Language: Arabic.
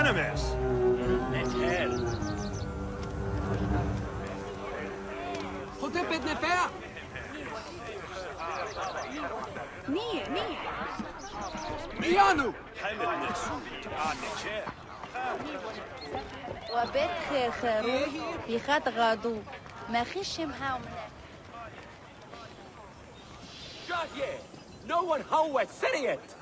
خنمس نتهل خطب بدنا فيها نية نية إيانو وبيت خير خيرو بيخات غادو ما خيش هاومنا جاد يه نو ون هو serious.